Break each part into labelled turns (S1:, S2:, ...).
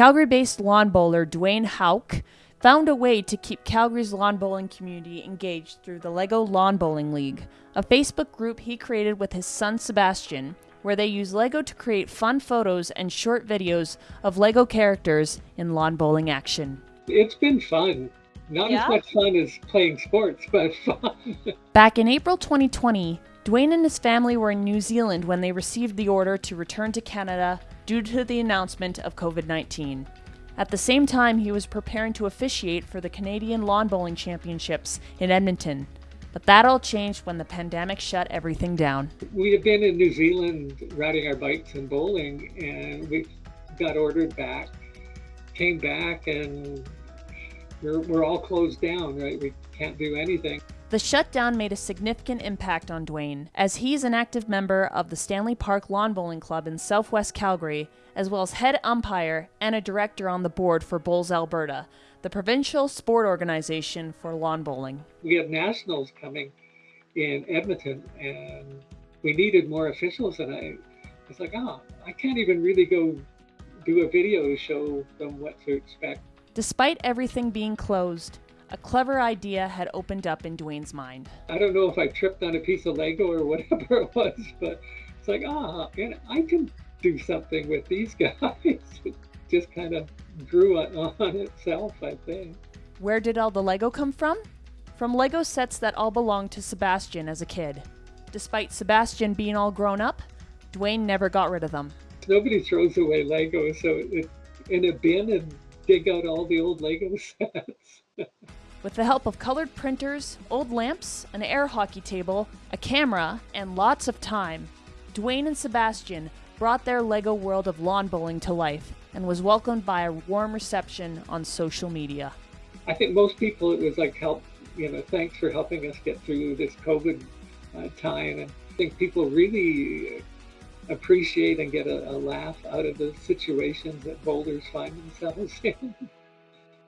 S1: Calgary based lawn bowler Dwayne Hauk found a way to keep Calgary's lawn bowling community engaged through the LEGO Lawn Bowling League, a Facebook group he created with his son Sebastian, where they use LEGO to create fun photos and short videos of LEGO characters in lawn bowling action.
S2: It's been fun. Not
S1: Yeah?
S2: as much fun as playing sports, but fun.
S1: Back in April 2020, Dwayne and his family were in New Zealand when they received the order to return to Canada due to the announcement of COVID 19. At the same time, he was preparing to officiate for the Canadian Lawn Bowling Championships in Edmonton. But that all changed when the pandemic shut everything down.
S2: we had been in New Zealand riding our bikes and bowling, and we got ordered back. Came back, and we're, we're all closed down, right? We can't do anything.
S1: The shutdown made a significant impact on Dwayne, as he's an active member of the Stanley Park Lawn Bowling Club in southwest Calgary, as well as head umpire and a director on the board for Bowls Alberta, the provincial sport organization for lawn bowling.
S2: We have nationals coming in Edmonton, and we needed more officials. And I was like, oh, I can't even really go do a video to show them what to expect.
S1: Despite everything being closed, a clever idea had opened up in Dwayne's mind.
S2: I don't know if I tripped on a piece of Lego or whatever it was, but it's like, ah, and I can do something with these guys. It just kind of grew on, on itself, I think.
S1: Where did all the Lego come from? From Lego sets that all belonged to Sebastian as a kid. Despite Sebastian being all grown up, Dwayne never got rid of them.
S2: Nobody throws away Lego, so in a bin and dig out all the old Lego sets.
S1: With the help of colored printers, old lamps, an air hockey table, a camera, and lots of time, Dwayne and Sebastian brought their Lego world of lawn bowling to life and was welcomed by a warm reception on social media.
S2: I think most people, it was like, help, you know, thanks for helping us get through this COVID uh, time. And I think people really appreciate and get a, a laugh out of the situations that boulders find themselves in.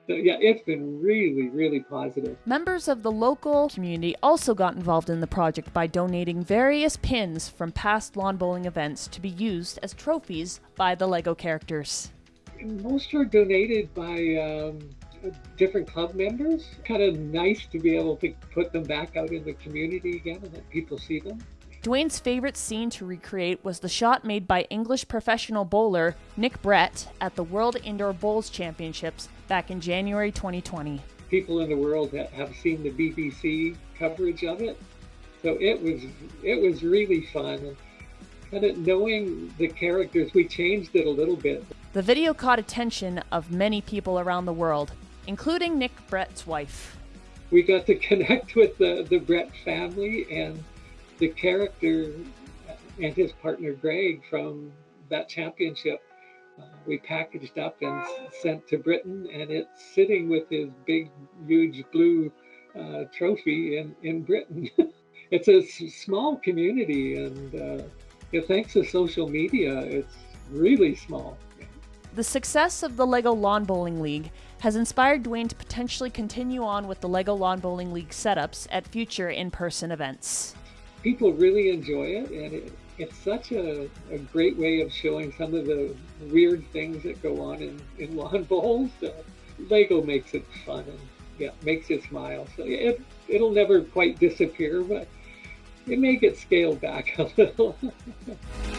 S2: So, yeah, it's been really, really positive.
S1: Members of the local community also got involved in the project by donating various pins from past lawn bowling events to be used as trophies by the Lego characters.
S2: Most are donated by um, different club members. Kind of nice to be able to put them back out in the community again and let people see them.
S1: Dwayne's favorite scene to recreate was the shot made by English professional bowler Nick Brett at the World Indoor Bowls Championships back in January 2020.
S2: People in the world that have seen the BBC coverage of it, so it was it was really fun. And kind of knowing the characters, we changed it a little bit.
S1: The video caught attention of many people around the world, including Nick Brett's wife.
S2: We got to connect with the the Brett family and the character and his partner Greg from that championship. Uh, we packaged up and sent to Britain, and it's sitting with his big, huge blue uh, trophy in in Britain. it's a s- small community, and uh, yeah, thanks to social media, it's really small.
S1: The success of the LEGO Lawn Bowling League has inspired Dwayne to potentially continue on with the LEGO Lawn Bowling League setups at future in person events.
S2: people really enjoy it and it, it's such a, a great way of showing some of the weird things that go on in, in lawn bowls. Uh, lego makes it fun and yeah makes you smile. So yeah, it, it'll never quite disappear but it may get scaled back a little